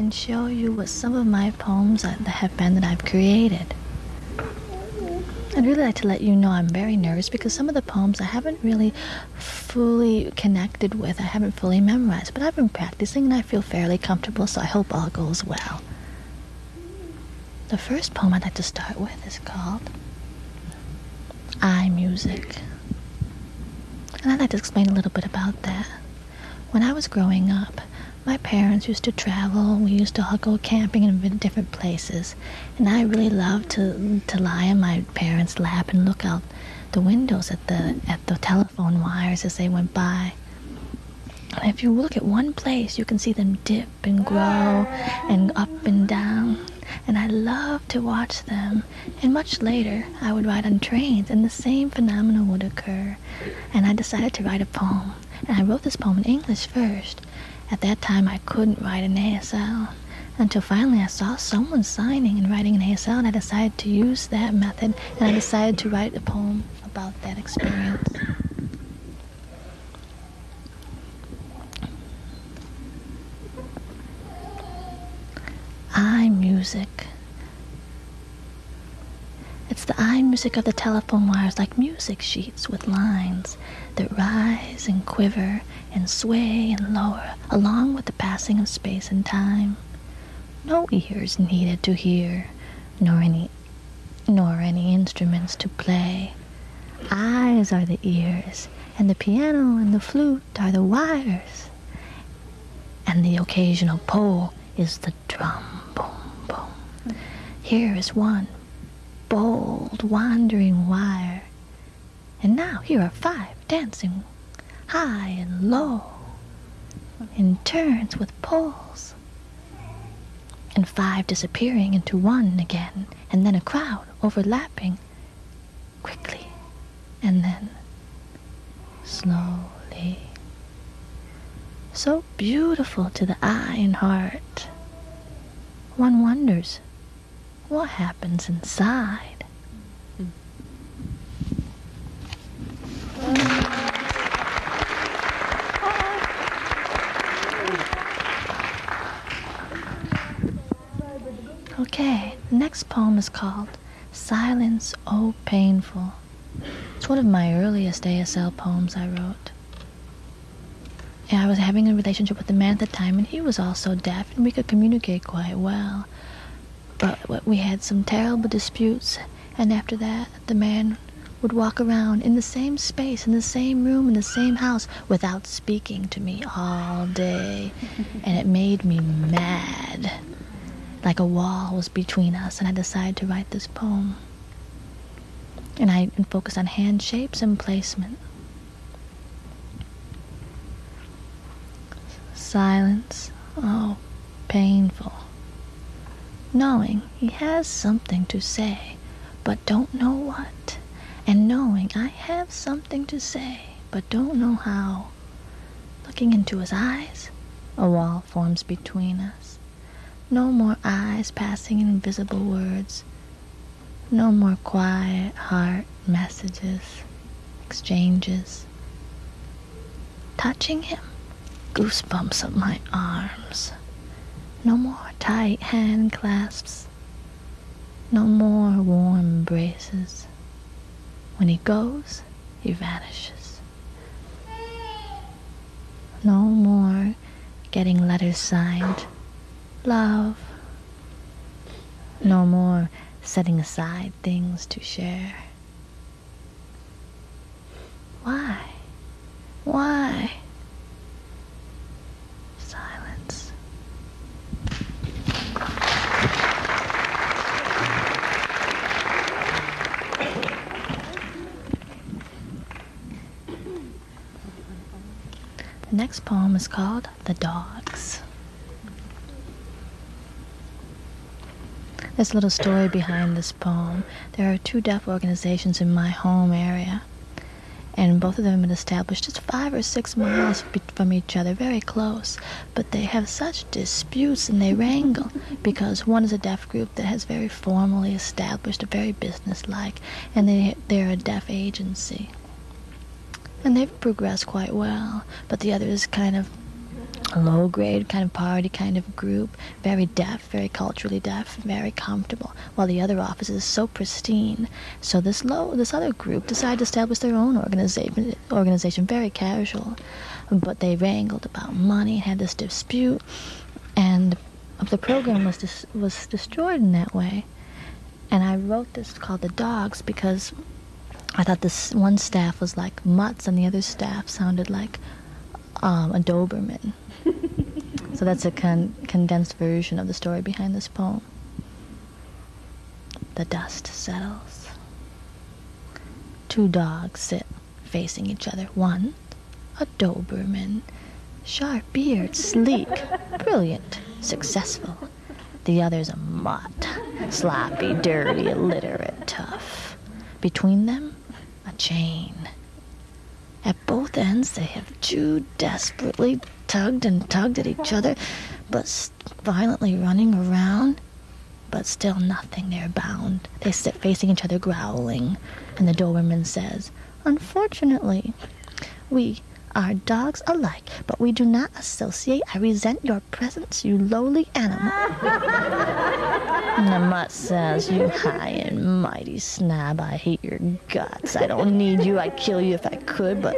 and show you what some of my poems that have been that I've created. I'd really like to let you know I'm very nervous because some of the poems I haven't really fully connected with, I haven't fully memorized, but I've been practicing and I feel fairly comfortable, so I hope all goes well. The first poem I'd like to start with is called Eye Music. And I'd like to explain a little bit about that. When I was growing up, my parents used to travel. We used to go camping in different places, and I really loved to to lie in my parents' lap and look out the windows at the at the telephone wires as they went by. And if you look at one place, you can see them dip and grow and up and down. And I loved to watch them. And much later, I would ride on trains, and the same phenomena would occur. And I decided to write a poem. And I wrote this poem in English first. At that time, I couldn't write in ASL until finally I saw someone signing and writing in ASL, and I decided to use that method, and I decided to write a poem about that experience. I music. It's the eye music of the telephone wires like music sheets with lines that rise and quiver and sway and lower along with the passing of space and time. No ears needed to hear, nor any nor any instruments to play. Eyes are the ears, and the piano and the flute are the wires, and the occasional pole is the drum. Boom, boom. Here is one bold, wandering wire. And now here are five dancing high and low in turns with poles. And five disappearing into one again, and then a crowd overlapping quickly, and then slowly. So beautiful to the eye and heart. One wonders what happens inside. Okay, the next poem is called Silence, Oh Painful. It's one of my earliest ASL poems I wrote. Yeah, I was having a relationship with a man at the time, and he was also deaf, and we could communicate quite well. But we had some terrible disputes, and after that, the man would walk around in the same space, in the same room, in the same house, without speaking to me all day. and it made me mad. Like a wall was between us, and I decided to write this poem. And I focused on hand shapes and placement. Silence. Oh, painful. Knowing he has something to say, but don't know what. And knowing I have something to say, but don't know how. Looking into his eyes, a wall forms between us. No more eyes passing invisible words. No more quiet heart messages, exchanges. Touching him, goosebumps up my arms. No more tight hand clasps. No more warm embraces. When he goes, he vanishes. No more getting letters signed. Love. No more setting aside things to share. Why? Why? Silence. The next poem is called The Dogs. There's a little story behind this poem. There are two deaf organizations in my home area, and both of them have been established just five or six miles from each other, very close. But they have such disputes and they wrangle because one is a deaf group that has very formally established, a very businesslike, and they they're a deaf agency. And they've progressed quite well, but the other is kind of a low grade kind of party kind of group, very deaf, very culturally deaf, very comfortable, while the other office is so pristine. So this low, this other group decided to establish their own organization, organization, very casual, but they wrangled about money, had this dispute, and the program was dis- was destroyed in that way. And I wrote this called the Dogs because I thought this one staff was like mutts and the other staff sounded like um, a Doberman. So that's a con- condensed version of the story behind this poem. The dust settles. Two dogs sit facing each other. One, a Doberman, sharp beard, sleek, brilliant, successful. The other's a mutt, sloppy, dirty, illiterate, tough. Between them, a chain. At both ends, they have chewed desperately, tugged and tugged at each other, but violently running around. But still nothing, they're bound. They sit facing each other, growling. And the Doberman says, Unfortunately, we are dogs alike, but we do not associate. I resent your presence, you lowly animal. and the mutt says, You high and mighty snob, I hate your guts. I don't need you, I'd kill you if I could, but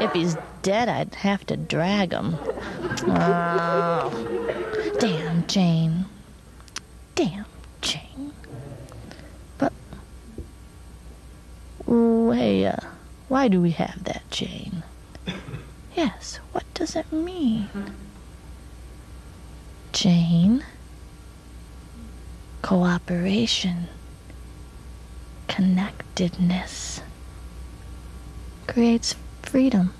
if he's dead, I'd have to drag him. Oh, damn, chain. Damn, chain. But, hey, uh, why do we have that, chain? Yes, what does it mean? chain, cooperation, connectedness creates freedom.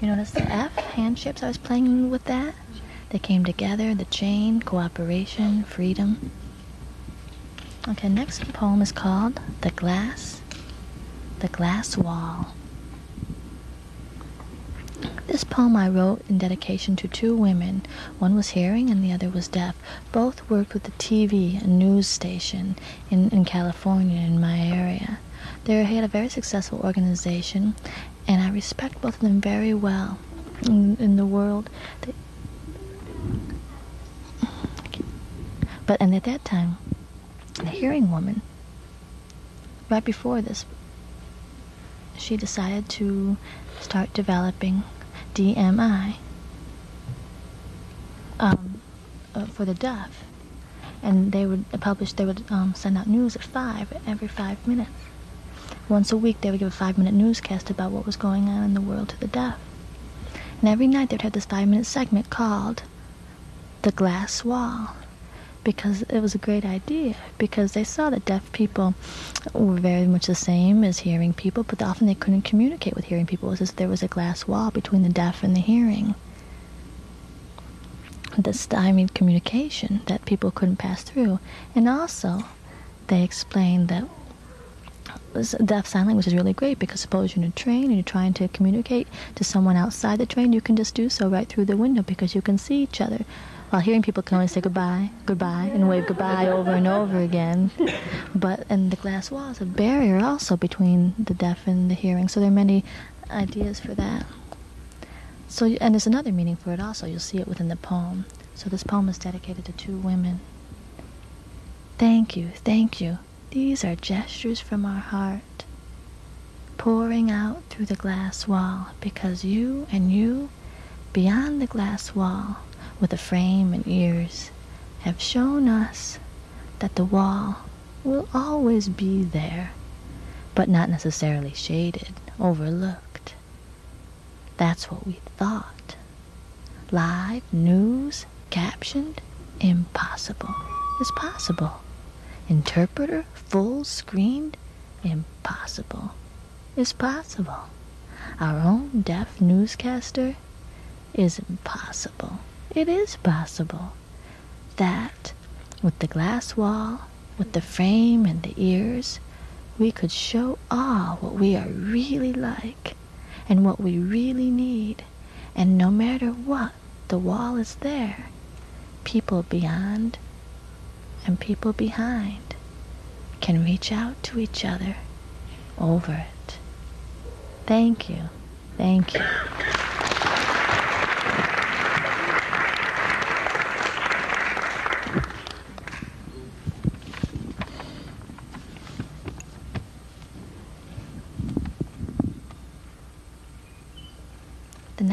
You notice the F, handshapes, I was playing with that? They came together, the chain, cooperation, freedom. Okay, next poem is called The Glass, The Glass Wall. This poem I wrote in dedication to two women. One was hearing and the other was deaf. Both worked with the TV, a news station in, in California, in my area. They had a very successful organization, and I respect both of them very well in, in the world. They, But and at that time, the hearing woman, right before this, she decided to start developing DMI um, uh, for the deaf, and they would publish. They would um, send out news at five every five minutes. Once a week, they would give a five-minute newscast about what was going on in the world to the deaf. And every night, they would have this five-minute segment called "The Glass Wall." Because it was a great idea because they saw that deaf people were very much the same as hearing people but often they couldn't communicate with hearing people. It was as if there was a glass wall between the deaf and the hearing. The stymied communication that people couldn't pass through. And also they explained that deaf sign language is really great because suppose you're in a train and you're trying to communicate to someone outside the train you can just do so right through the window because you can see each other while hearing people can only say goodbye, goodbye, and wave goodbye over and over again. But and the glass wall is a barrier also between the deaf and the hearing. So there are many ideas for that. So and there's another meaning for it also. You'll see it within the poem. So this poem is dedicated to two women. Thank you, thank you. These are gestures from our heart, pouring out through the glass wall, because you and you, beyond the glass wall, with a frame and ears have shown us that the wall will always be there, but not necessarily shaded, overlooked. That's what we thought. Live news, captioned, impossible is possible. Interpreter, full screened, impossible is possible. Our own deaf newscaster is impossible. It is possible that with the glass wall, with the frame and the ears, we could show all what we are really like and what we really need. And no matter what, the wall is there. People beyond and people behind can reach out to each other over it. Thank you. Thank you.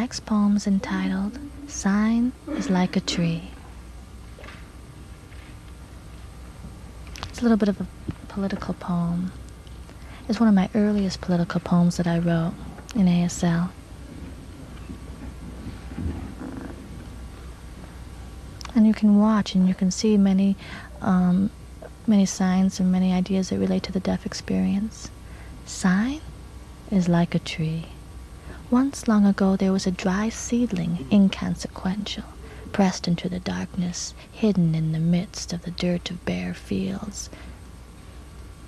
Next poem is entitled Sign is Like a Tree. It's a little bit of a political poem. It's one of my earliest political poems that I wrote in ASL. And you can watch and you can see many, um, many signs and many ideas that relate to the deaf experience. Sign is like a tree. Once long ago there was a dry seedling, inconsequential, pressed into the darkness, hidden in the midst of the dirt of bare fields.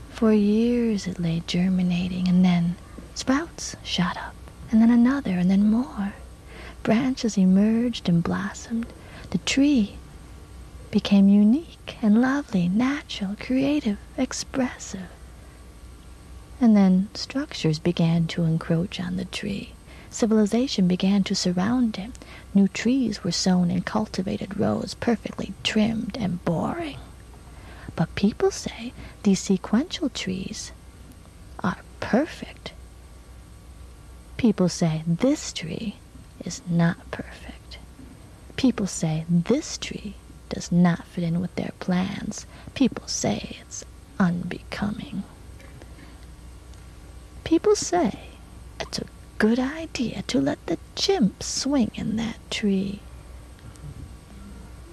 For years it lay germinating, and then sprouts shot up, and then another, and then more. Branches emerged and blossomed. The tree became unique and lovely, natural, creative, expressive. And then structures began to encroach on the tree. Civilization began to surround him. New trees were sown in cultivated rows, perfectly trimmed and boring. But people say these sequential trees are perfect. People say this tree is not perfect. People say this tree does not fit in with their plans. People say it's unbecoming. People say it's a good idea to let the chimp swing in that tree.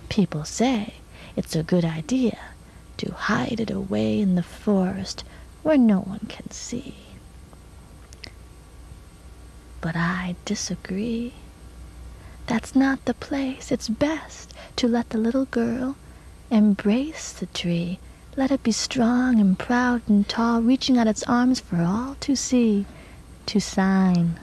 People say it's a good idea to hide it away in the forest where no one can see. But I disagree. That's not the place. It's best to let the little girl embrace the tree. Let it be strong and proud and tall, reaching out its arms for all to see, to sign.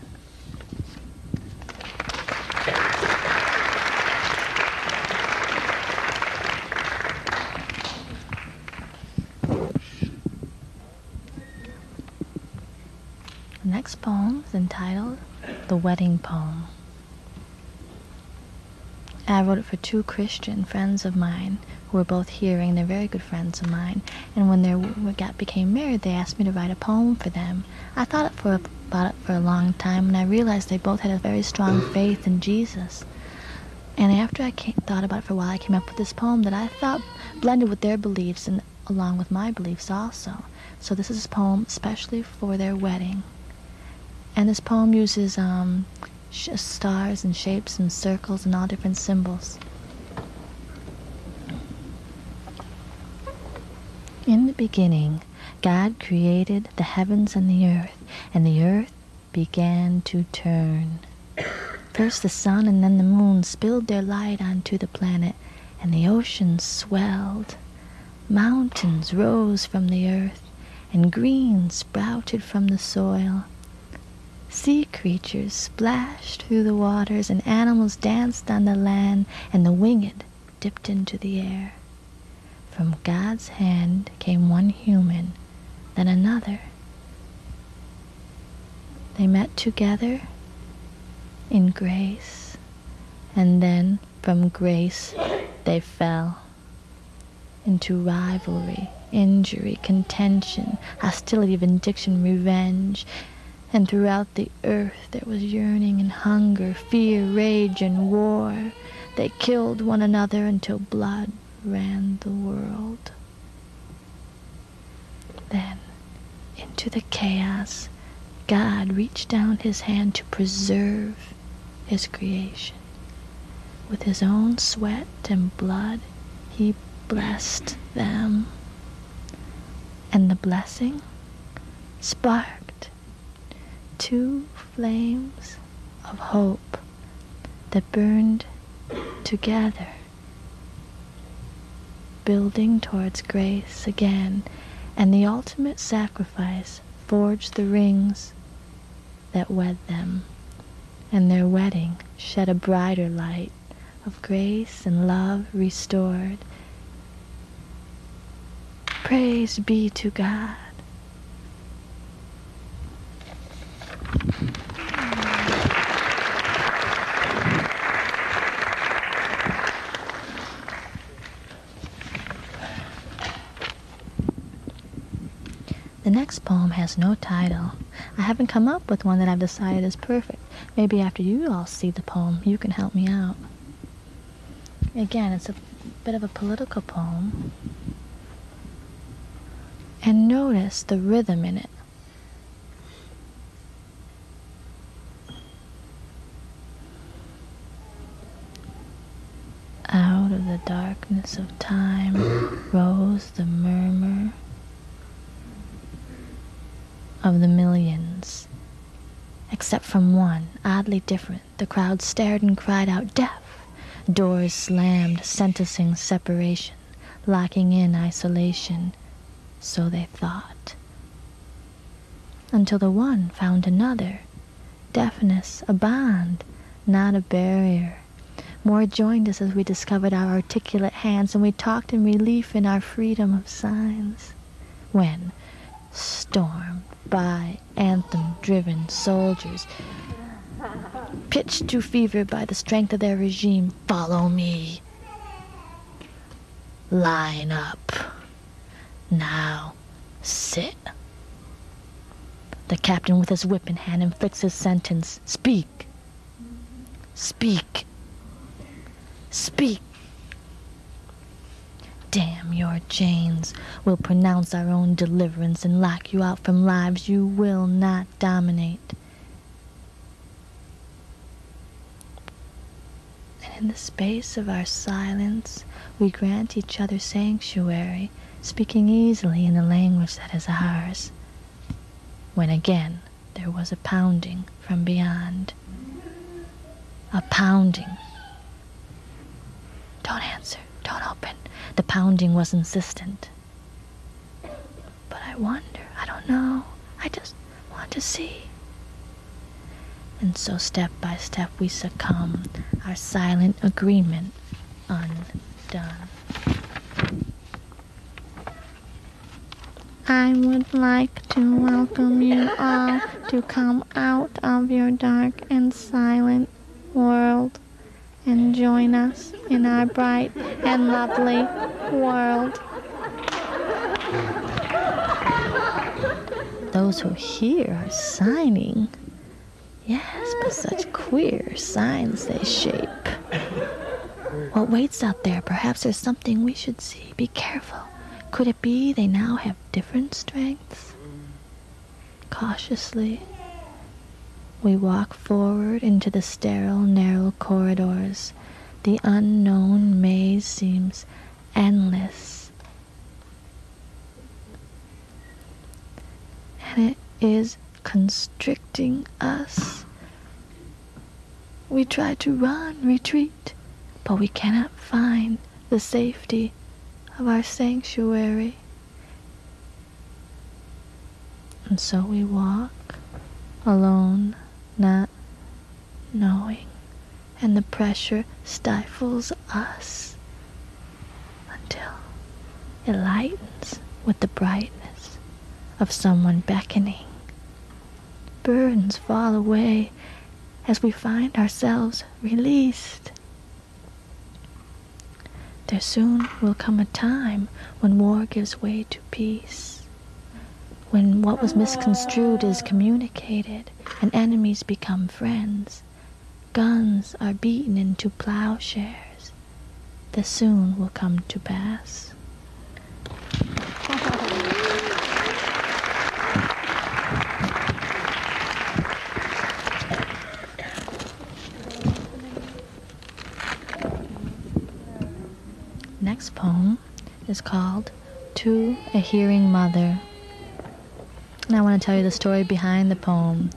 The next poem is entitled The Wedding Poem. I wrote it for two Christian friends of mine who were both hearing. They're very good friends of mine. And when they got became married, they asked me to write a poem for them. I thought it for about it for a long time, and I realized they both had a very strong faith in Jesus. And after I came, thought about it for a while, I came up with this poem that I thought blended with their beliefs and along with my beliefs also. So this is a poem especially for their wedding. And this poem uses um, stars and shapes and circles and all different symbols. In the beginning, God created the heavens and the earth, and the earth began to turn. First the sun and then the moon spilled their light onto the planet, and the oceans swelled. Mountains rose from the earth, and green sprouted from the soil. Sea creatures splashed through the waters, and animals danced on the land, and the winged dipped into the air. From God's hand came one human, then another. They met together in grace, and then from grace they fell into rivalry, injury, contention, hostility, vindication, revenge, and throughout the earth there was yearning and hunger, fear, rage, and war. They killed one another until blood ran the world. Then, into the chaos, God reached down his hand to preserve his creation. With his own sweat and blood, he blessed them. And the blessing sparked two flames of hope that burned together, building towards grace again, and the ultimate sacrifice forged the rings that wed them, and their wedding shed a brighter light of grace and love restored. Praise be to God. The next poem has no title. I haven't come up with one that I've decided is perfect. Maybe after you all see the poem, you can help me out. Again, it's a bit of a political poem. And notice the rhythm in it. Out of the darkness of time rose the murmur of the millions. Except from one, oddly different, the crowd stared and cried out, Death! Doors slammed, sentencing separation, locking in isolation. So they thought. Until the one found another. Deafness, a bond, not a barrier. More joined us as we discovered our articulate hands, and we talked in relief in our freedom of signs. When, storm by anthem-driven soldiers, pitched to fever by the strength of their regime, follow me. Line up. Now, sit. The captain with his whip in hand inflicts his sentence. Speak. Speak. Speak. Damn your chains. We'll pronounce our own deliverance and lock you out from lives you will not dominate. And in the space of our silence, we grant each other sanctuary, speaking easily in the language that is ours. When again there was a pounding from beyond. A pounding. Don't answer. Don't open. The pounding was insistent. But I wonder. I don't know. I just want to see. And so step by step we succumb, our silent agreement undone. I would like to welcome you all to come out of your dark and silent world and join us in our bright and lovely world. Those who hear are signing. Yes, but such queer signs they shape. What waits out there? Perhaps there's something we should see. Be careful. Could it be they now have different strengths? Cautiously, we walk forward into the sterile, narrow corridors. The unknown maze seems endless. And it is constricting us. We try to run, retreat, but we cannot find the safety of our sanctuary. And so we walk alone not knowing, and the pressure stifles us until it lightens with the brightness of someone beckoning. Burdens fall away as we find ourselves released. There soon will come a time when war gives way to peace when what was misconstrued is communicated and enemies become friends, guns are beaten into plowshares, this soon will come to pass. Next poem is called To a Hearing Mother. And I want to tell you the story behind the poem.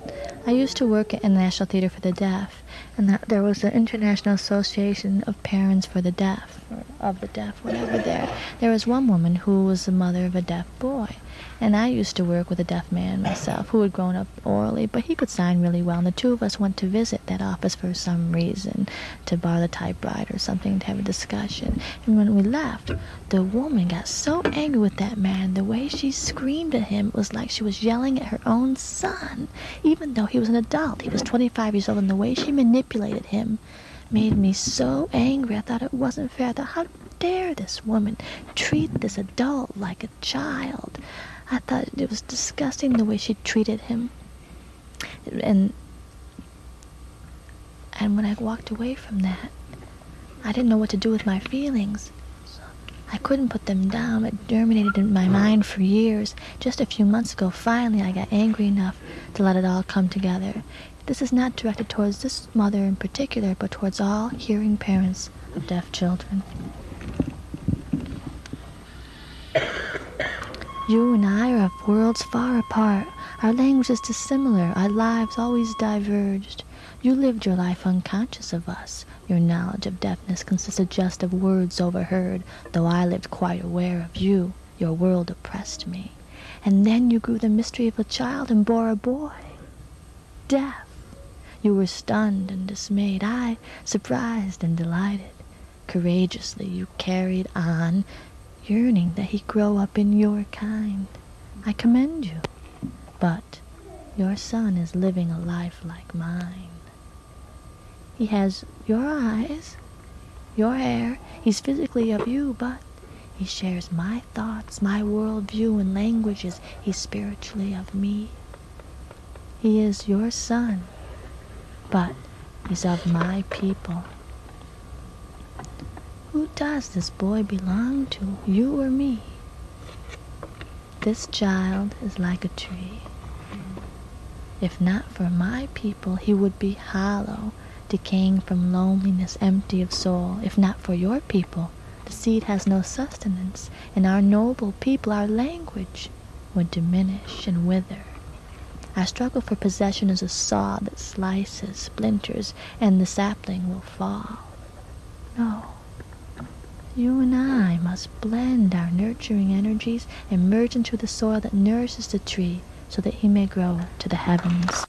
I used to work in the National Theater for the Deaf, and there was the International Association of Parents for the Deaf, or of the Deaf, whatever there. There was one woman who was the mother of a deaf boy, And I used to work with a deaf man myself who had grown up orally, but he could sign really well. And the two of us went to visit that office for some reason, to borrow the typewriter or something to have a discussion. And when we left, the woman got so angry with that man. The way she screamed at him was like she was yelling at her own son, even though he was an adult. He was 25 years old, and the way she manipulated him made me so angry. I thought it wasn't fair. I thought, how dare this woman treat this adult like a child? I thought it was disgusting the way she treated him. And and when I walked away from that, I didn't know what to do with my feelings. I couldn't put them down. It germinated in my mind for years. Just a few months ago, finally, I got angry enough to let it all come together. This is not directed towards this mother in particular, but towards all hearing parents of deaf children. You and I are of worlds far apart. Our languages dissimilar, our lives always diverged. You lived your life unconscious of us. Your knowledge of deafness consisted just of words overheard, though I lived quite aware of you. Your world oppressed me. And then you grew the mystery of a child and bore a boy. Deaf. You were stunned and dismayed, I surprised and delighted. Courageously you carried on, yearning that he grow up in your kind. I commend you. But your son is living a life like mine. He has your eyes, your hair. He's physically of you, but he shares my thoughts, my world view and languages. He's spiritually of me. He is your son, but he's of my people. Who does this boy belong to, you or me? This child is like a tree. If not for my people, he would be hollow, decaying from loneliness, empty of soul. If not for your people, the seed has no sustenance, and our noble people, our language, would diminish and wither. Our struggle for possession is a saw that slices, splinters, and the sapling will fall. No. You and I must blend our nurturing energies and merge into the soil that nourishes the tree so that he may grow to the heavens.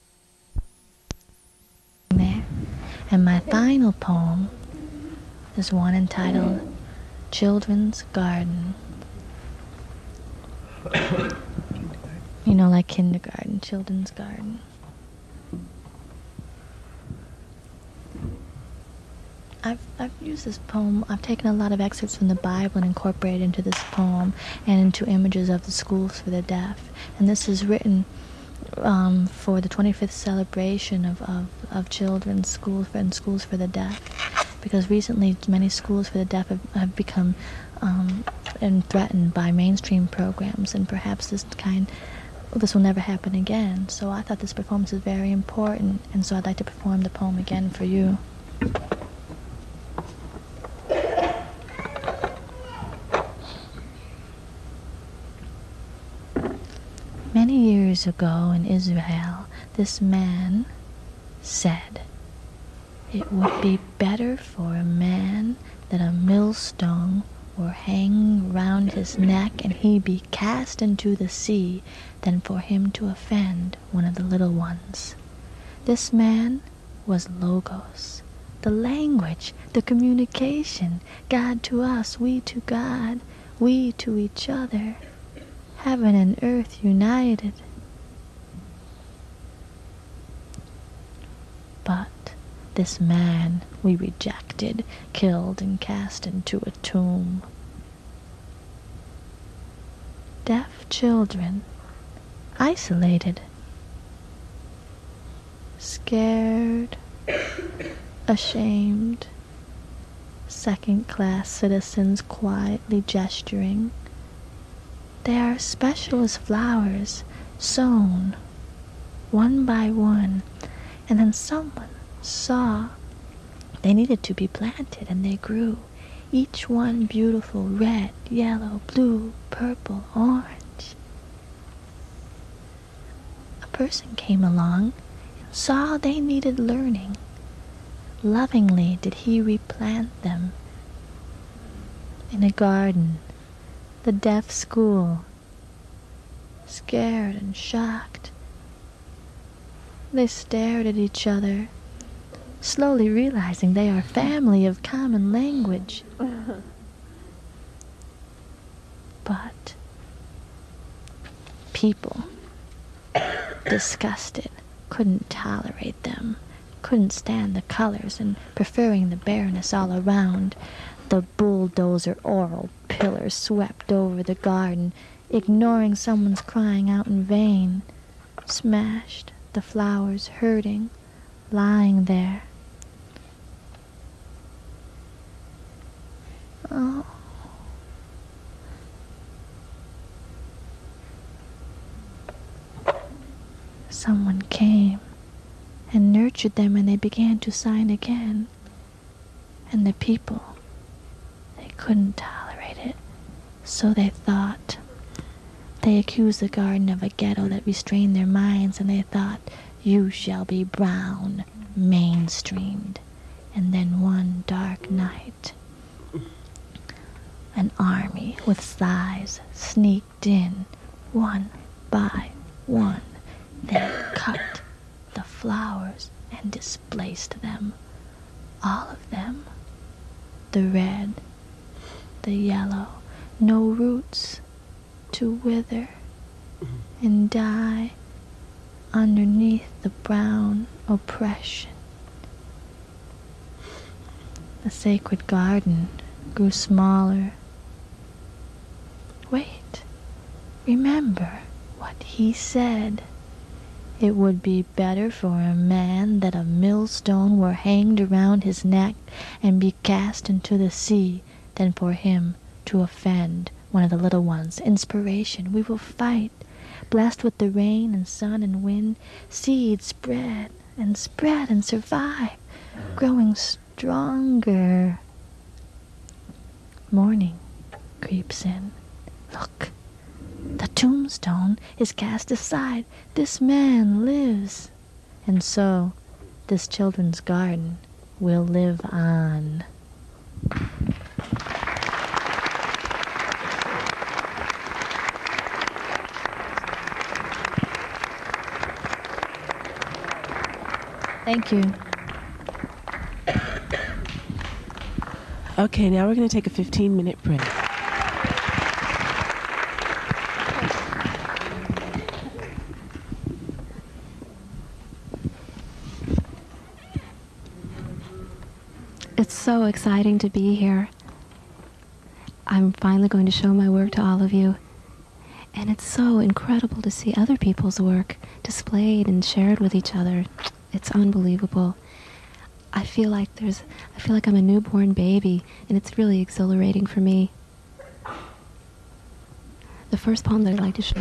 There. And my final poem is one entitled Children's Garden. You know, like kindergarten, children's garden. I've, I've used this poem, I've taken a lot of excerpts from the Bible and incorporated into this poem and into images of the schools for the deaf. And this is written um, for the 25th celebration of, of, of children's schools and schools for the deaf. Because recently many schools for the deaf have, have become um, and threatened by mainstream programs, and perhaps this kind this will never happen again. So I thought this performance is very important, and so I'd like to perform the poem again for you. Many years ago in Israel, this man said, It would be better for a man that a millstone were hang round his neck and he be cast into the sea than for him to offend one of the little ones. This man was Logos, the language, the communication, God to us, we to God, we to each other, heaven and earth united. But this man we rejected, killed, and cast into a tomb. Deaf children, isolated, scared, ashamed, second class citizens quietly gesturing. They are special as flowers, sown one by one, and then someone saw they needed to be planted, and they grew, each one beautiful red, yellow, blue, purple, orange. A person came along saw they needed learning. Lovingly did he replant them in a garden, the deaf school, scared and shocked. They stared at each other, slowly realizing they are family of common language. but people, disgusted, couldn't tolerate them, couldn't stand the colors, and preferring the bareness all around, the bulldozer oral pillar swept over the garden, ignoring someone's crying out in vain, smashed the flowers hurting, lying there. Oh. Someone came and nurtured them and they began to sign again. And the people, they couldn't tolerate it, so they thought. They accused the garden of a ghetto that restrained their minds, and they thought, you shall be brown, mainstreamed. And then one dark night, an army with thighs sneaked in, one by one. They cut the flowers and displaced them, all of them. The red, the yellow, no roots to wither and die underneath the brown oppression. The sacred garden grew smaller. Wait, remember what he said. It would be better for a man that a millstone were hanged around his neck and be cast into the sea than for him to offend one of the little ones. Inspiration, we will fight. Blessed with the rain and sun and wind, seeds spread and spread and survive, growing stronger. Morning creeps in. Look, the tombstone is cast aside. This man lives. And so, this children's garden will live on. Thank you. Okay, now we're going to take a 15 minute break. It's so exciting to be here. I'm finally going to show my work to all of you. And it's so incredible to see other people's work displayed and shared with each other. It's unbelievable. I feel like there's I feel like I'm a newborn baby and it's really exhilarating for me. The first poem that I'd like to show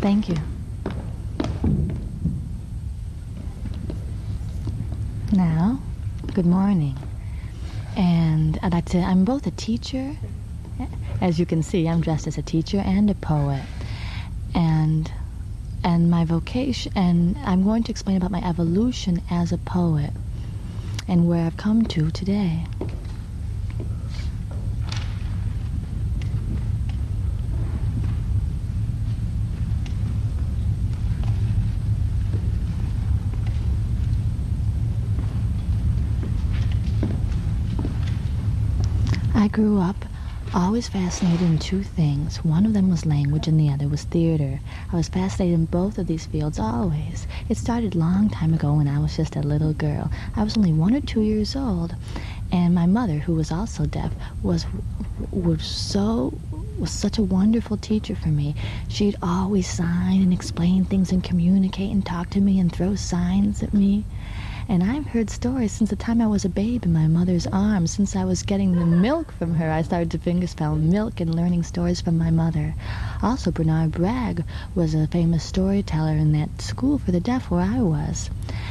Thank you. Now, good morning. And I'd like to, I'm both a teacher, as you can see, I'm dressed as a teacher and a poet. And and my vocation and I'm going to explain about my evolution as a poet and where I've come to today. I grew up always fascinated in two things. One of them was language and the other was theater. I was fascinated in both of these fields always. It started long time ago when I was just a little girl. I was only one or two years old, and my mother, who was also deaf, was was so was such a wonderful teacher for me. She'd always sign and explain things and communicate and talk to me and throw signs at me. And I've heard stories since the time I was a babe in my mother's arms. Since I was getting the milk from her, I started to fingerspell milk and learning stories from my mother. Also, Bernard Bragg was a famous storyteller in that school for the deaf where I was.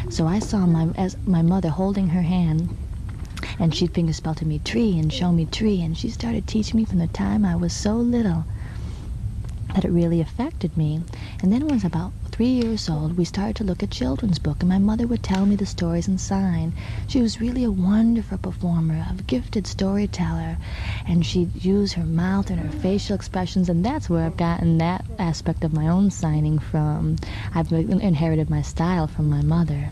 So I saw my as my mother holding her hand and she'd fingerspell to me tree and show me tree and she started teaching me from the time I was so little that it really affected me. And then when I was about three years old, we started to look at children's book, and my mother would tell me the stories and sign. She was really a wonderful performer, a gifted storyteller, and she'd use her mouth and her facial expressions, and that's where I've gotten that aspect of my own signing from. I've inherited my style from my mother.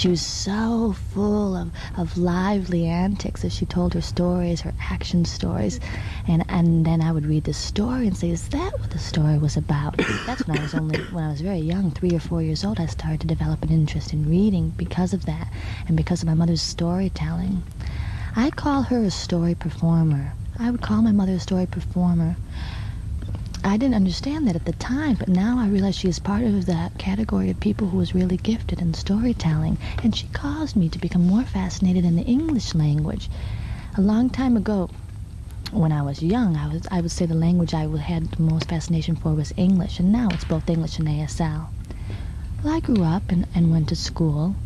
She was so full of, of lively antics as she told her stories, her action stories. And, and then I would read the story and say, is that what the story was about? That's when I was only, when I was very young, three or four years old, I started to develop an interest in reading because of that and because of my mother's storytelling. I call her a story performer. I would call my mother a story performer. I didn't understand that at the time, but now I realize she is part of that category of people who was really gifted in storytelling, and she caused me to become more fascinated in the English language. A long time ago, when I was young, I was I would say the language I had the most fascination for was English, and now it's both English and ASL. Well, I grew up and, and went to school.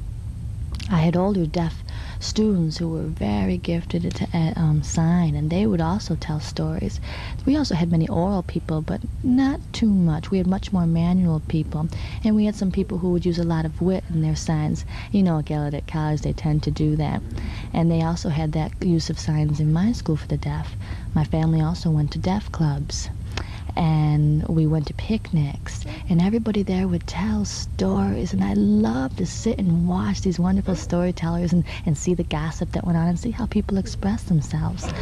I had older deaf students who were very gifted at um, sign, and they would also tell stories. We also had many oral people, but not too much. We had much more manual people, and we had some people who would use a lot of wit in their signs. You know, at Gallaudet College, they tend to do that. And they also had that use of signs in my school for the deaf. My family also went to deaf clubs and we went to picnics and everybody there would tell stories and I loved to sit and watch these wonderful storytellers and, and see the gossip that went on and see how people express themselves.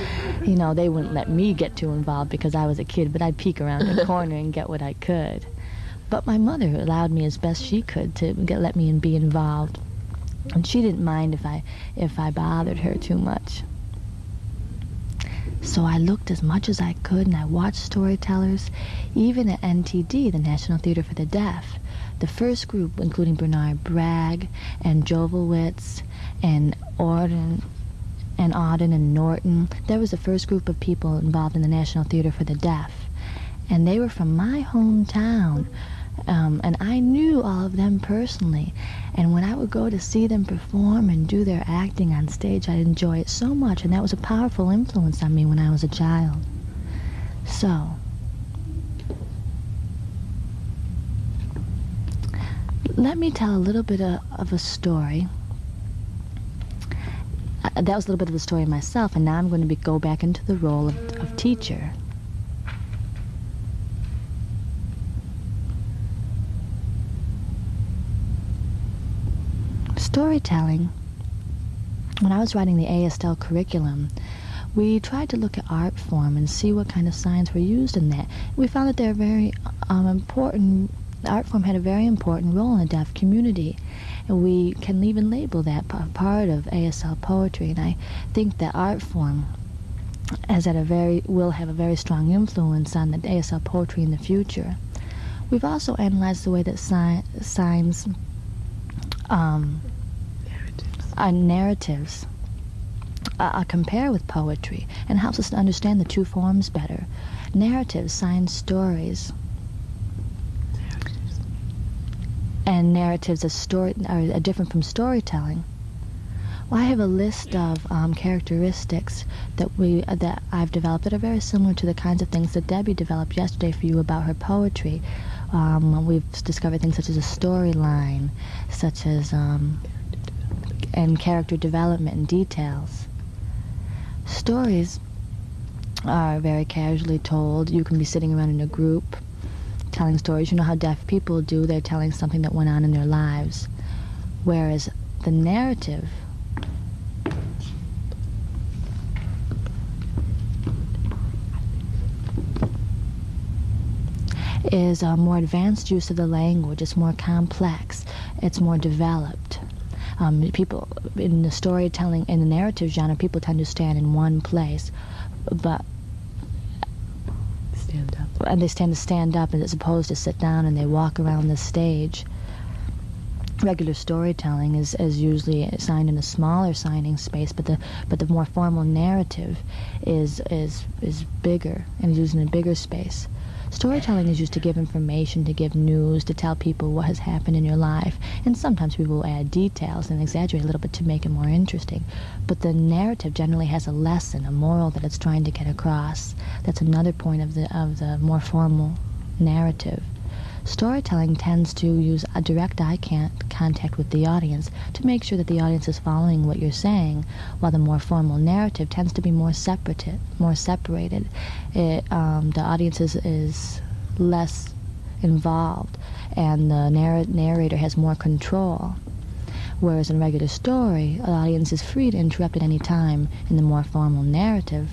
You know, they wouldn't let me get too involved because I was a kid, but I'd peek around the corner and get what I could. But my mother allowed me as best she could to get, let me and be involved. And she didn't mind if I if I bothered her too much. So I looked as much as I could and I watched storytellers, even at NTD, the National Theater for the Deaf. The first group, including Bernard Bragg and Jovowitz and Auden and Auden and Norton, there was the first group of people involved in the National Theater for the Deaf. And they were from my hometown. Um, and I knew all of them personally. And when I would go to see them perform and do their acting on stage, I'd enjoy it so much. And that was a powerful influence on me when I was a child. So, let me tell a little bit of, of a story. Uh, that was a little bit of a story myself, and now I'm going to be, go back into the role of, of teacher. Storytelling, when I was writing the ASL curriculum, we tried to look at art form and see what kind of signs were used in that. We found that they're very um, important, art form had a very important role in the deaf community. And we can even label that part of ASL poetry. And I think that art form has had a very, will have a very strong influence on the ASL poetry in the future. We've also analyzed the way that si signs um, our narratives uh, compare with poetry and helps us to understand the two forms better. Narratives, sign stories, and narratives as story are different from storytelling. Well, I have a list of um, characteristics that we uh, that I've developed that are very similar to the kinds of things that Debbie developed yesterday for you about her poetry. Um, we've discovered things such as a storyline, such as um, and character development and details. Stories are very casually told. You can be sitting around in a group telling stories. You know how deaf people do, they're telling something that went on in their lives. Whereas the narrative is a more advanced use of the language. It's more complex. It's more developed um, people in the storytelling in the narrative genre, people tend to stand in one place, but stand up, and they tend to stand up as opposed to sit down and they walk around the stage. Regular storytelling is, is usually signed in a smaller signing space, but the but the more formal narrative is is is bigger and is used in a bigger space. Storytelling is used to give information, to give news, to tell people what has happened in your life. And sometimes people will add details and exaggerate a little bit to make it more interesting. But the narrative generally has a lesson, a moral that it's trying to get across. That's another point of the, of the more formal narrative. Storytelling tends to use a direct eye contact with the audience to make sure that the audience is following what you're saying, while the more formal narrative tends to be more separated. More separated. It, um, the audience is, is less involved, and the narr- narrator has more control. Whereas in regular story, the audience is free to interrupt at any time in the more formal narrative.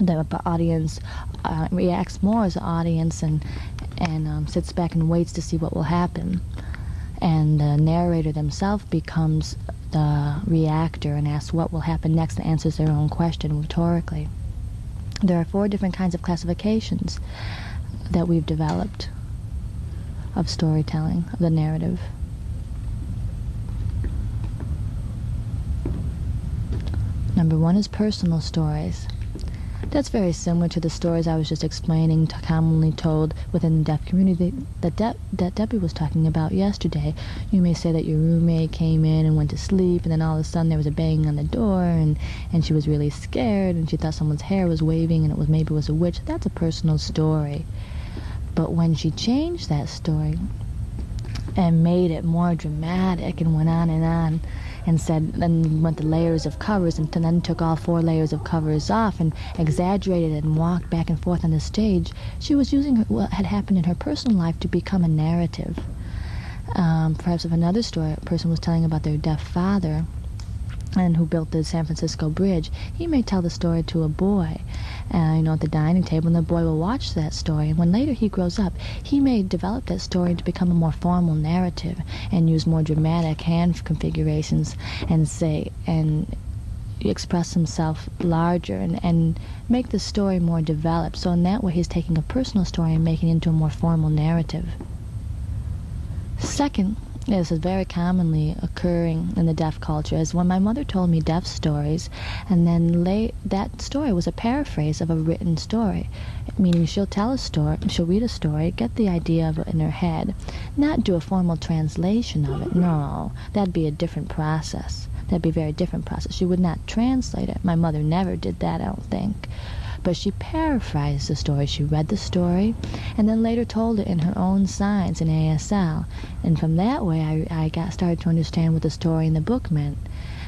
The audience uh, reacts more as an audience and and um, sits back and waits to see what will happen. And the narrator themselves becomes the reactor and asks what will happen next and answers their own question rhetorically. There are four different kinds of classifications that we've developed of storytelling, of the narrative. Number one is personal stories. That's very similar to the stories I was just explaining, commonly told within the deaf community that, De- that Debbie was talking about yesterday. You may say that your roommate came in and went to sleep, and then all of a sudden there was a banging on the door, and, and she was really scared, and she thought someone's hair was waving, and it was maybe it was a witch. That's a personal story. But when she changed that story and made it more dramatic and went on and on, and said, then went to layers of covers and then took all four layers of covers off and exaggerated and walked back and forth on the stage. She was using what had happened in her personal life to become a narrative. Um, perhaps if another story, a person was telling about their deaf father and who built the San Francisco Bridge, he may tell the story to a boy, uh, you know, at the dining table, and the boy will watch that story. And when later he grows up, he may develop that story to become a more formal narrative and use more dramatic hand configurations and say, and express himself larger and, and make the story more developed. So in that way, he's taking a personal story and making it into a more formal narrative. Second, this is very commonly occurring in the deaf culture is when my mother told me deaf stories and then lay, that story was a paraphrase of a written story meaning she'll tell a story she'll read a story get the idea of it in her head not do a formal translation of it. No that'd be a different process. That'd be a very different process. She would not translate it. My mother never did that i don't think but she paraphrased the story. She read the story and then later told it in her own signs in ASL. And from that way, I, I got started to understand what the story in the book meant.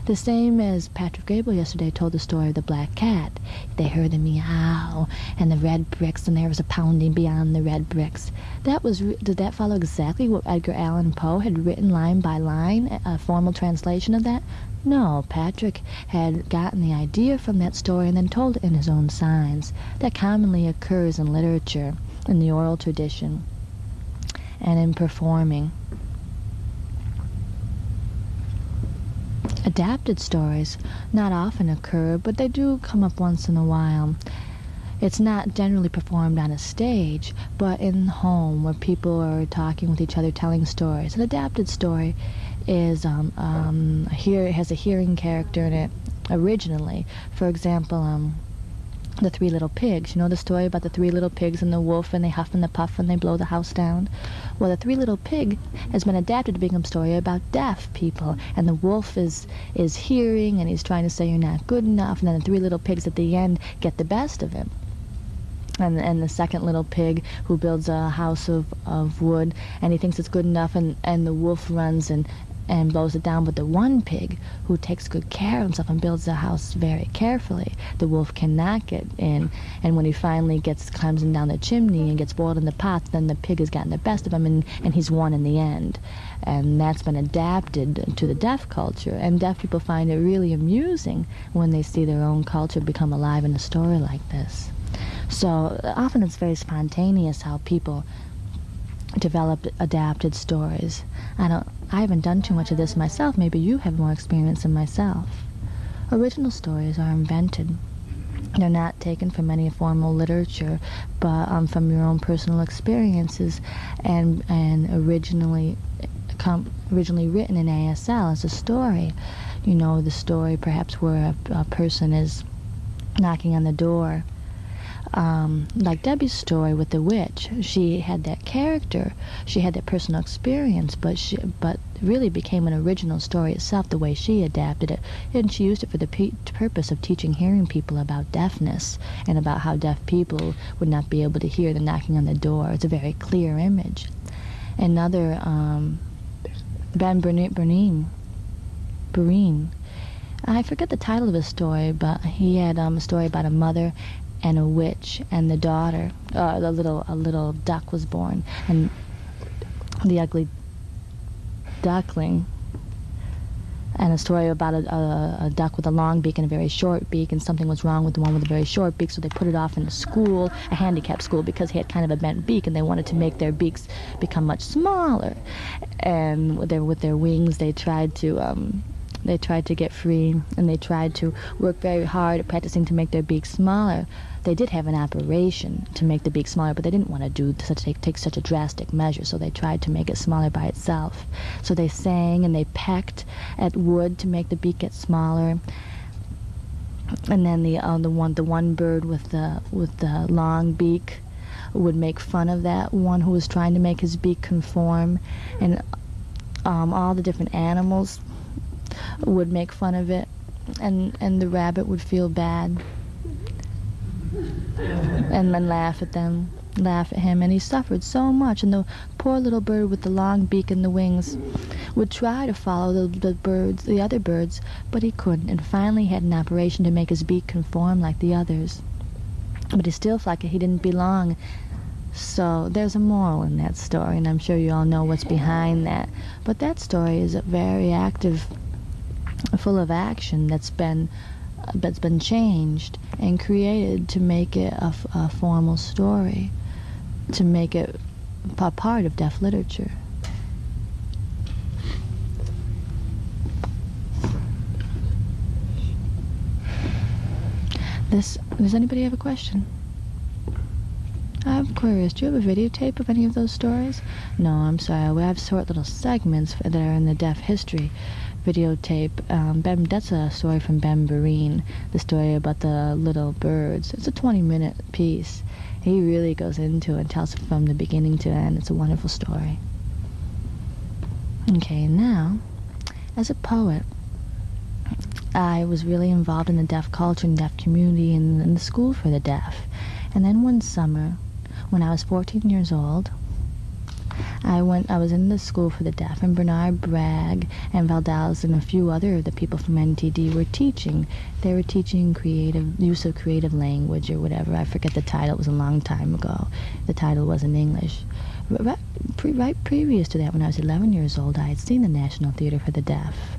The same as Patrick Graybill yesterday told the story of the black cat. They heard the meow and the red bricks, and there was a pounding beyond the red bricks. That was did that follow exactly what Edgar Allan Poe had written line by line, a formal translation of that? No, Patrick had gotten the idea from that story and then told it in his own signs. That commonly occurs in literature, in the oral tradition, and in performing. Adapted stories not often occur, but they do come up once in a while. It's not generally performed on a stage, but in the home where people are talking with each other, telling stories. An adapted story is um, um, here has a hearing character in it originally. For example, um, the Three Little Pigs. You know the story about the three little pigs and the wolf, and they huff and the puff and they blow the house down? Well, the Three Little Pig has been adapted to become a story about deaf people, and the wolf is is hearing, and he's trying to say you're not good enough, and then the three little pigs at the end get the best of him. And, and the second little pig who builds a house of, of wood and he thinks it's good enough and, and the wolf runs and, and blows it down. But the one pig who takes good care of himself and builds the house very carefully, the wolf cannot get in. And when he finally gets climbs down the chimney and gets boiled in the pot, then the pig has gotten the best of him and, and he's won in the end. And that's been adapted to the deaf culture. And deaf people find it really amusing when they see their own culture become alive in a story like this. So often it's very spontaneous how people develop adapted stories. I don't I haven't done too much of this myself. Maybe you have more experience than myself. Original stories are invented. They're not taken from any formal literature, but um, from your own personal experiences, and and originally, com- originally written in ASL as a story. You know, the story perhaps where a, a person is knocking on the door um, like Debbie's story with the witch, she had that character, she had that personal experience, but she, but really became an original story itself the way she adapted it, and she used it for the purpose of teaching hearing people about deafness and about how deaf people would not be able to hear the knocking on the door. It's a very clear image. another um, Ben Bernine. Breen. I forget the title of his story, but he had um, a story about a mother and a witch and the daughter. Uh, a little a little duck was born, and the ugly duckling and a story about a, a, a, duck with a long beak and a very short beak, and something was wrong with the one with a very short beak, so they put it off in a school, a handicapped school, because he had kind of a bent beak, and they wanted to make their beaks become much smaller. And with their, with their wings, they tried to um, they tried to get free, and they tried to work very hard at practicing to make their beaks smaller. They did have an operation to make the beak smaller, but they didn't want to do such take, take such a drastic measure, so they tried to make it smaller by itself. So they sang and they pecked at wood to make the beak get smaller. And then the uh, the one the one bird with the with the long beak would make fun of that one who was trying to make his beak conform, and um, all the different animals would make fun of it, and and the rabbit would feel bad, and then laugh at them, laugh at him, and he suffered so much. And the poor little bird with the long beak and the wings would try to follow the, the birds, the other birds, but he couldn't, and finally had an operation to make his beak conform like the others. But he still felt like he didn't belong. So there's a moral in that story, and I'm sure you all know what's behind that. But that story is a very active full of action that's been that's been changed and created to make it a, a formal story, to make it a part of deaf literature. This does anybody have a question? I'm curious. Do you have a videotape of any of those stories? No, I'm sorry. We have short little segments that are in the deaf history videotape. Um, ben, that's a story from Vereen, the story about the little birds. It's a 20-minute piece. He really goes into it and tells it from the beginning to end. It's a wonderful story. Okay, now, as a poet, I was really involved in the deaf culture and deaf community and in the school for the deaf. And then one summer, when I was 14 years old, I went. I was in the school for the deaf, and Bernard Bragg and Valdells and a few other of the people from NTD were teaching. They were teaching creative use of creative language or whatever. I forget the title. It was a long time ago. The title was in English. Right, pre right previous to that, when I was 11 years old, I had seen the National Theater for the Deaf.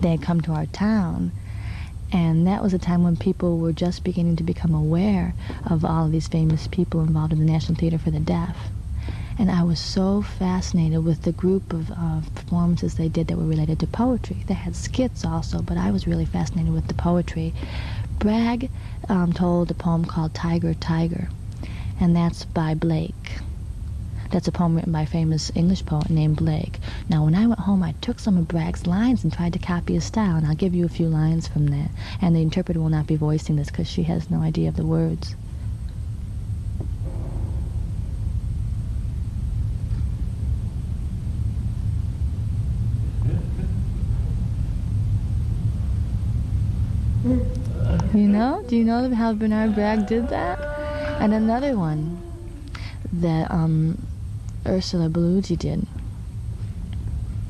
They had come to our town, and that was a time when people were just beginning to become aware of all of these famous people involved in the National Theater for the Deaf. And I was so fascinated with the group of uh, performances they did that were related to poetry. They had skits also, but I was really fascinated with the poetry. Bragg um, told a poem called Tiger, Tiger, and that's by Blake. That's a poem written by a famous English poet named Blake. Now, when I went home, I took some of Bragg's lines and tried to copy his style, and I'll give you a few lines from that. And the interpreter will not be voicing this because she has no idea of the words. You know? Do you know how Bernard Bragg did that? And another one that um, Ursula Bellucci did.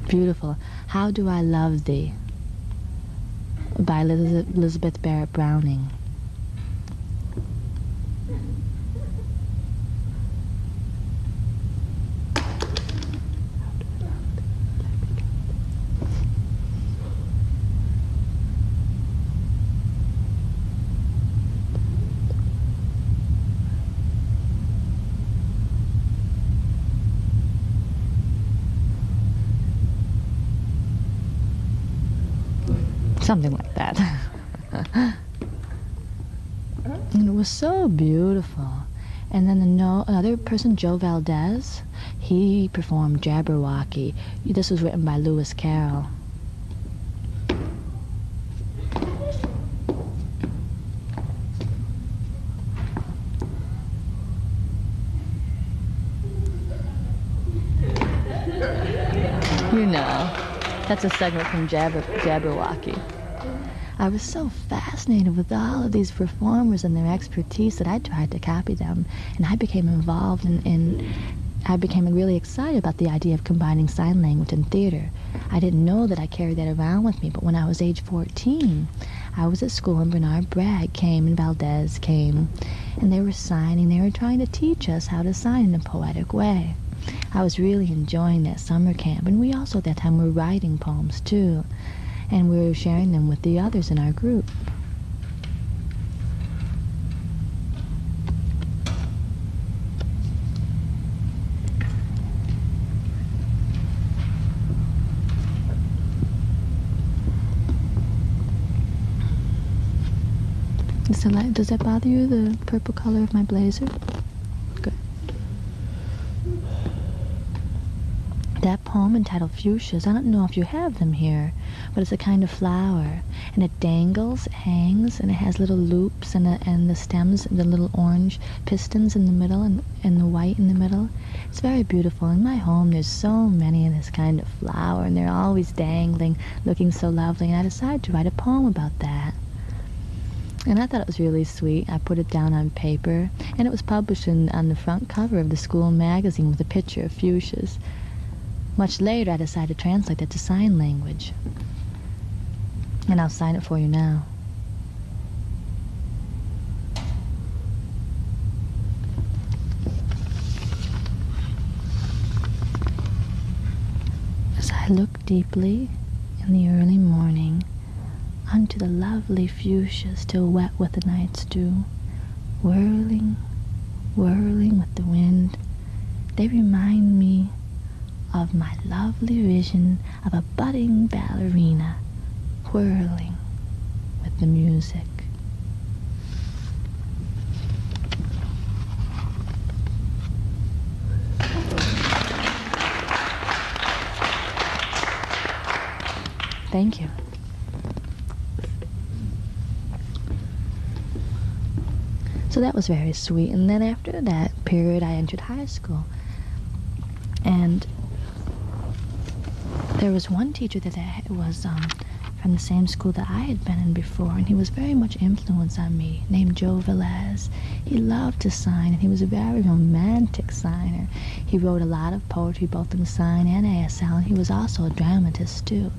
Beautiful. How Do I Love Thee? by Elizabeth Barrett Browning. Something like that. and it was so beautiful. And then the no, another person, Joe Valdez, he performed Jabberwocky. This was written by Lewis Carroll. You know, that's a segment from Jabber, Jabberwocky. I was so fascinated with all of these performers and their expertise that I tried to copy them, and I became involved in, in I became really excited about the idea of combining sign language and theater. I didn't know that I carried that around with me, but when I was age 14, I was at school and Bernard Bragg came and Valdez came, and they were signing. They were trying to teach us how to sign in a poetic way. I was really enjoying that summer camp, and we also at that time were writing poems too, and we were sharing them with the others in our group. Does that bother you, the purple color of my blazer? That poem entitled Fuchsias, I don't know if you have them here, but it's a kind of flower, and it dangles, hangs, and it has little loops, and the, and the stems, and the little orange pistons in the middle, and, and the white in the middle. It's very beautiful. In my home, there's so many of this kind of flower, and they're always dangling, looking so lovely, and I decided to write a poem about that. And I thought it was really sweet. I put it down on paper, and it was published in, on the front cover of the school magazine with a picture of fuchsias. Much later, I decided to translate that to sign language. And I'll sign it for you now. As I look deeply in the early morning, unto the lovely fuchsia still wet with the night's dew, whirling, whirling with the wind, they remind me of my lovely vision of a budding ballerina whirling with the music. Thank you. So that was very sweet. And then after that period, I entered high school. And there was one teacher that was um, from the same school that I had been in before, and he was very much influenced on me, named Joe Velez. He loved to sign, and he was a very romantic signer. He wrote a lot of poetry, both in sign and ASL, and he was also a dramatist, too.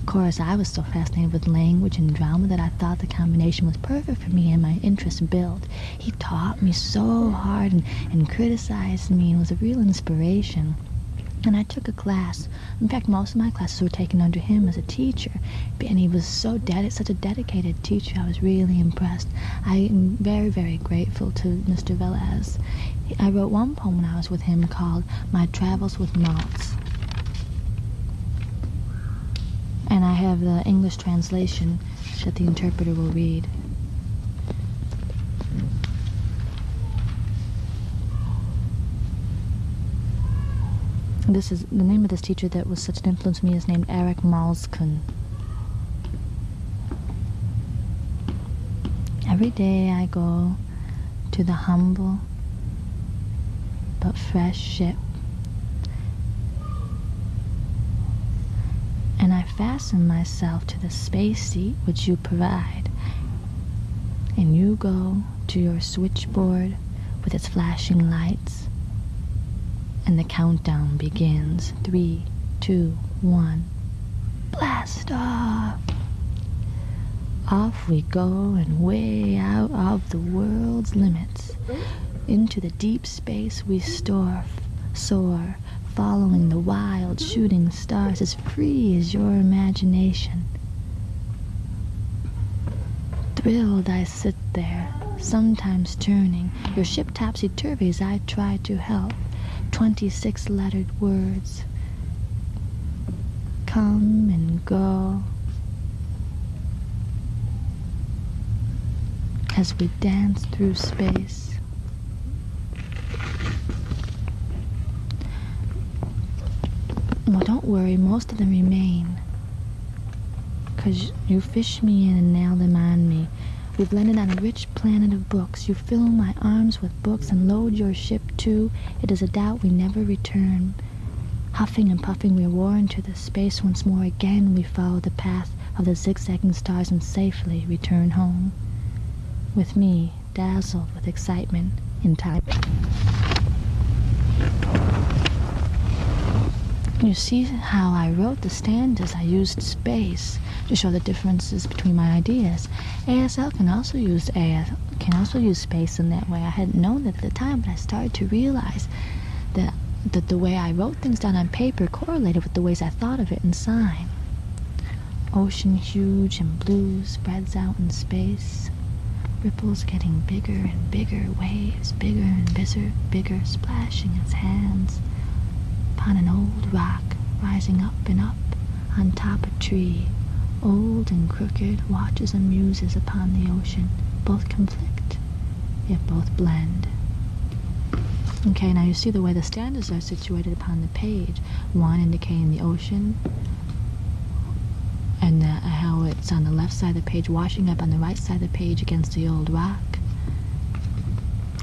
Of course, I was so fascinated with language and drama that I thought the combination was perfect for me and my interests built. He taught me so hard and, and criticized me and was a real inspiration. And I took a class. In fact, most of my classes were taken under him as a teacher. And he was so ded- such a dedicated teacher. I was really impressed. I am very, very grateful to Mr. Velez. I wrote one poem when I was with him called My Travels with Malz. And I have the English translation that the interpreter will read. This is the name of this teacher that was such an influence on me is named Eric Malzkuhn. Every day I go to the humble but fresh ship and I fasten myself to the space seat which you provide. And you go to your switchboard with its flashing lights, and the countdown begins. Three, two, one. Blast off! Off we go and way out of the world's limits. Into the deep space we store, soar, following the wild shooting stars as free as your imagination. Thrilled I sit there, sometimes turning, your ship topsy-turvy as I try to help. Twenty-six lettered words come and go as we dance through space. Well, don't worry, most of them remain. Because you fish me in and nail them on me. We've landed on a rich planet of books. You fill my arms with books and load your ship too. It is a doubt we never return. Huffing and puffing, we roar into the space once more. Again, we follow the path of the zigzagging stars and safely return home. With me, dazzled with excitement in time. You see how I wrote the standards. I used space to show the differences between my ideas. ASL can also use AS can also use space in that way. I hadn't known that at the time, but I started to realize that that the way I wrote things down on paper correlated with the ways I thought of it in sign. Ocean huge and blue spreads out in space. Ripples getting bigger and bigger, waves bigger and bigger, bigger, splashing its hands upon an old rock rising up and up on top a tree. Old and crooked watches and muses upon the ocean. Both conflict, yet both blend. Okay, now you see the way the stanzas are situated upon the page. One indicating the ocean, and the, how it's on the left side of the page, washing up on the right side of the page against the old rock.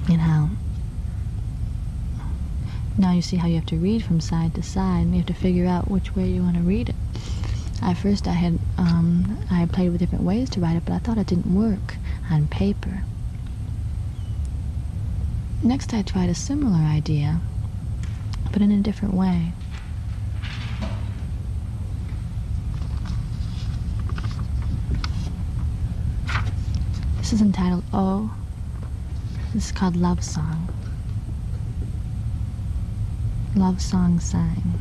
And how now you see how you have to read from side to side, and you have to figure out which way you want to read it. At first, I had um, I had played with different ways to write it, but I thought it didn't work on paper. Next, I tried a similar idea, but in a different way. This is entitled Oh. This is called Love Song. Love Song Sang.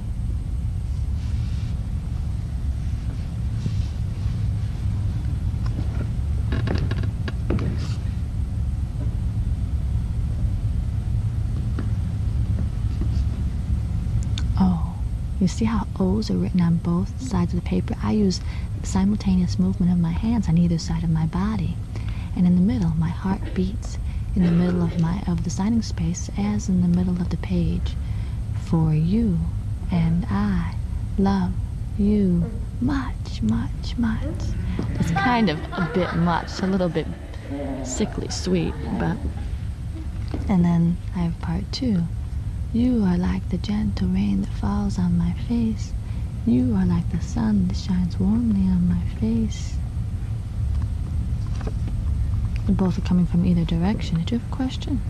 Oh, you see how O's are written on both sides of the paper? I use simultaneous movement of my hands on either side of my body. And in the middle, my heart beats in the middle of my of the signing space as in the middle of the page. For you and I love you much, much, much. It's kind of a bit much, a little bit sickly sweet, but and then I have part two. You are like the gentle rain that falls on my face. You are like the sun that shines warmly on my face. Both are coming from either direction. Did you have a question?